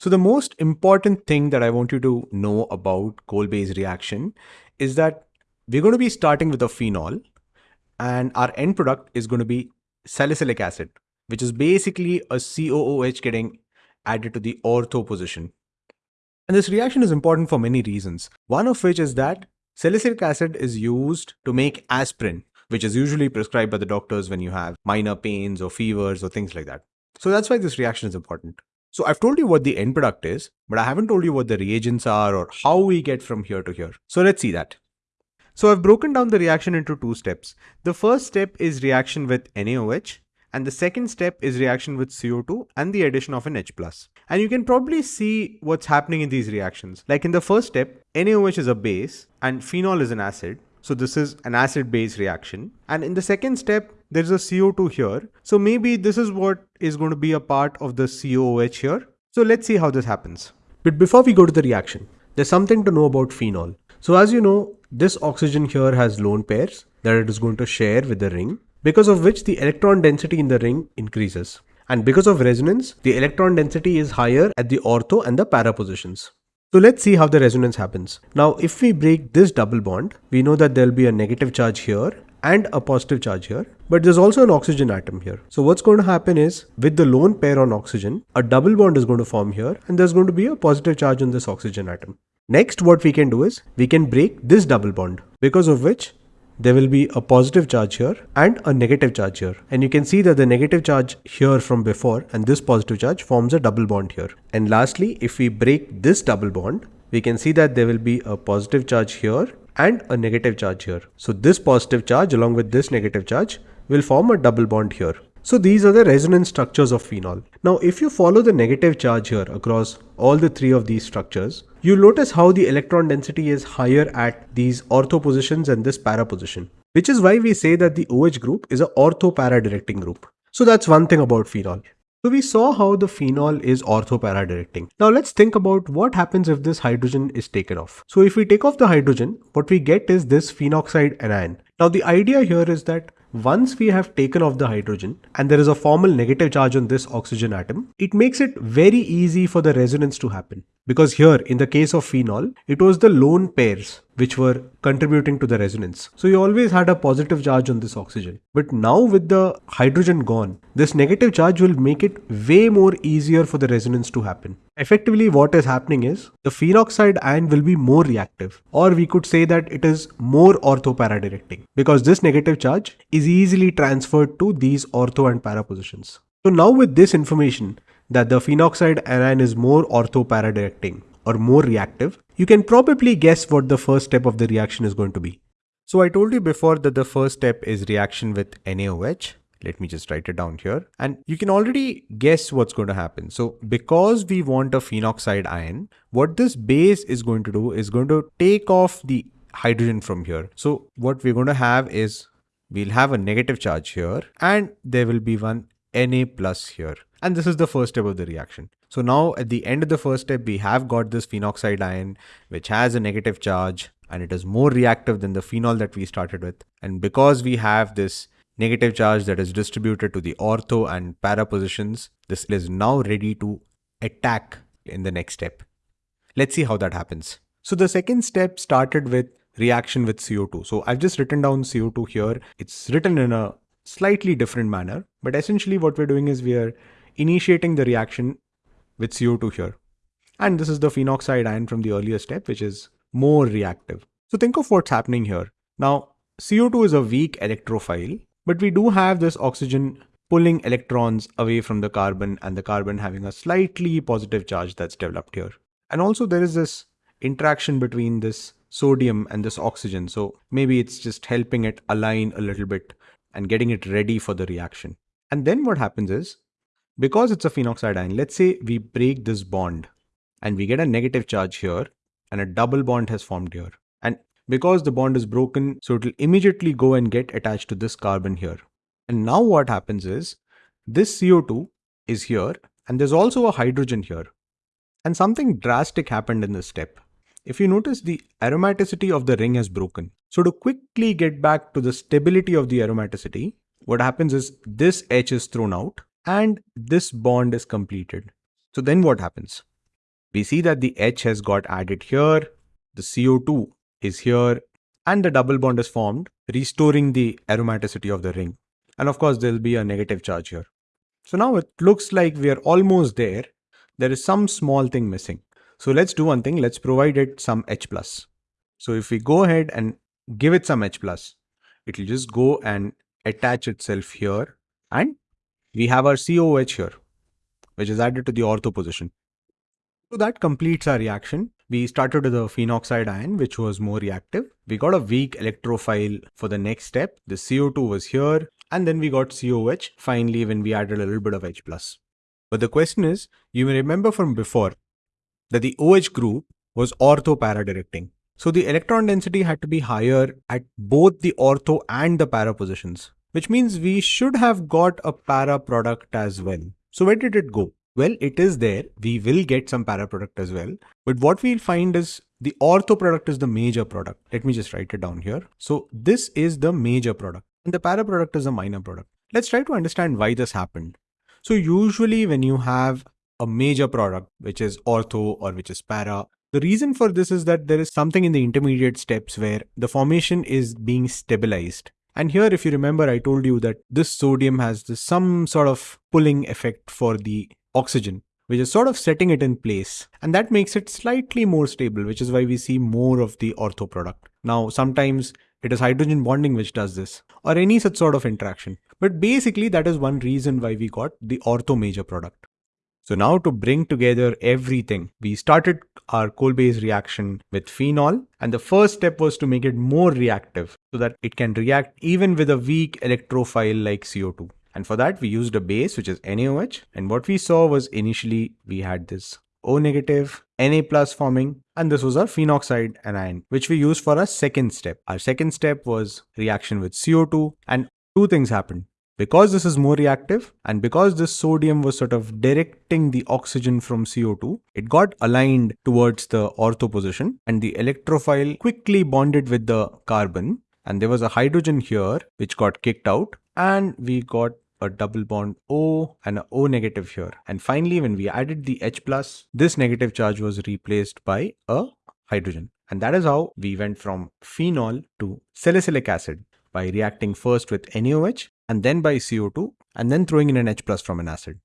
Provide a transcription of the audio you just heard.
So the most important thing that I want you to know about Kolbe's reaction is that we're going to be starting with a phenol and our end product is going to be salicylic acid, which is basically a COOH getting added to the ortho position. And this reaction is important for many reasons. One of which is that salicylic acid is used to make aspirin, which is usually prescribed by the doctors when you have minor pains or fevers or things like that. So that's why this reaction is important. So I've told you what the end product is, but I haven't told you what the reagents are or how we get from here to here. So let's see that. So I've broken down the reaction into two steps. The first step is reaction with NaOH and the second step is reaction with CO2 and the addition of an H+. And you can probably see what's happening in these reactions. Like in the first step, NaOH is a base and phenol is an acid. So this is an acid-base reaction. And in the second step, there's a CO2 here. So maybe this is what is going to be a part of the COOH here. So let's see how this happens. But before we go to the reaction, there's something to know about phenol. So as you know, this oxygen here has lone pairs that it is going to share with the ring because of which the electron density in the ring increases. And because of resonance, the electron density is higher at the ortho and the para positions. So let's see how the resonance happens. Now, if we break this double bond, we know that there'll be a negative charge here and a positive charge here, but there's also an oxygen atom here. So what's going to happen is with the lone pair on oxygen, a double bond is going to form here and there's going to be a positive charge on this oxygen atom. Next, what we can do is we can break this double bond because of which there will be a positive charge here and a negative charge here. And you can see that the negative charge here from before and this positive charge forms a double bond here. And lastly, if we break this double bond, we can see that there will be a positive charge here and a negative charge here. So this positive charge along with this negative charge will form a double bond here. So these are the resonance structures of phenol. Now if you follow the negative charge here across all the three of these structures, You'll notice how the electron density is higher at these ortho positions and this para position, which is why we say that the OH group is a ortho para directing group. So that's one thing about phenol. So we saw how the phenol is ortho para directing. Now let's think about what happens if this hydrogen is taken off. So if we take off the hydrogen, what we get is this phenoxide anion. Now the idea here is that once we have taken off the hydrogen and there is a formal negative charge on this oxygen atom, it makes it very easy for the resonance to happen. Because here, in the case of phenol, it was the lone pairs which were contributing to the resonance. So you always had a positive charge on this oxygen. But now with the hydrogen gone, this negative charge will make it way more easier for the resonance to happen. Effectively what is happening is the phenoxide ion will be more reactive or we could say that it is more ortho para directing because this negative charge is easily transferred to these ortho and para positions. So now with this information that the phenoxide anion is more ortho para directing or more reactive, you can probably guess what the first step of the reaction is going to be. So I told you before that the first step is reaction with NaOH. Let me just write it down here. And you can already guess what's going to happen. So because we want a phenoxide ion, what this base is going to do is going to take off the hydrogen from here. So what we're going to have is we'll have a negative charge here and there will be one Na plus here. And this is the first step of the reaction. So now at the end of the first step, we have got this phenoxide ion, which has a negative charge and it is more reactive than the phenol that we started with. And because we have this negative charge that is distributed to the ortho and para positions, this is now ready to attack in the next step. Let's see how that happens. So the second step started with reaction with CO2. So I've just written down CO2 here. It's written in a slightly different manner, but essentially what we're doing is we are initiating the reaction with CO2 here. And this is the phenoxide ion from the earlier step, which is more reactive. So think of what's happening here. Now, CO2 is a weak electrophile, but we do have this oxygen pulling electrons away from the carbon and the carbon having a slightly positive charge that's developed here. And also there is this interaction between this sodium and this oxygen. So maybe it's just helping it align a little bit and getting it ready for the reaction. And then what happens is because it's a phenoxide ion, let's say we break this bond and we get a negative charge here and a double bond has formed here. And because the bond is broken, so it will immediately go and get attached to this carbon here. And now what happens is this CO2 is here and there's also a hydrogen here. And something drastic happened in this step. If you notice the aromaticity of the ring has broken. So to quickly get back to the stability of the aromaticity, what happens is this H is thrown out and this bond is completed. So then what happens? we see that the H has got added here, the CO2 is here, and the double bond is formed, restoring the aromaticity of the ring. And of course, there'll be a negative charge here. So now it looks like we are almost there. There is some small thing missing. So let's do one thing. Let's provide it some H+. plus. So if we go ahead and give it some H+, plus, it will just go and attach itself here. And we have our COH here, which is added to the ortho position. So that completes our reaction. We started with the phenoxide ion, which was more reactive. We got a weak electrophile for the next step. The CO2 was here. And then we got COH finally when we added a little bit of H+. Plus. But the question is, you may remember from before that the OH group was ortho para directing. So the electron density had to be higher at both the ortho and the para positions, which means we should have got a para product as well. So where did it go? Well, it is there. We will get some para product as well. But what we'll find is the ortho product is the major product. Let me just write it down here. So this is the major product and the para product is a minor product. Let's try to understand why this happened. So usually when you have a major product, which is ortho or which is para, the reason for this is that there is something in the intermediate steps where the formation is being stabilized. And here, if you remember, I told you that this sodium has this, some sort of pulling effect for the oxygen, which is sort of setting it in place. And that makes it slightly more stable, which is why we see more of the ortho product. Now, sometimes it is hydrogen bonding which does this, or any such sort of interaction. But basically, that is one reason why we got the ortho major product. So now to bring together everything, we started our Kolbe's reaction with phenol and the first step was to make it more reactive so that it can react even with a weak electrophile like CO2. And for that, we used a base, which is NaOH. And what we saw was initially we had this O negative, Na plus forming, and this was our phenoxide anion, which we used for our second step. Our second step was reaction with CO2, and two things happened. Because this is more reactive and because this sodium was sort of directing the oxygen from CO2, it got aligned towards the ortho position and the electrophile quickly bonded with the carbon and there was a hydrogen here which got kicked out and we got a double bond O and O negative here. And finally, when we added the H plus, this negative charge was replaced by a hydrogen. And that is how we went from phenol to salicylic acid by reacting first with NaOH and then by CO2 and then throwing in an H plus from an acid.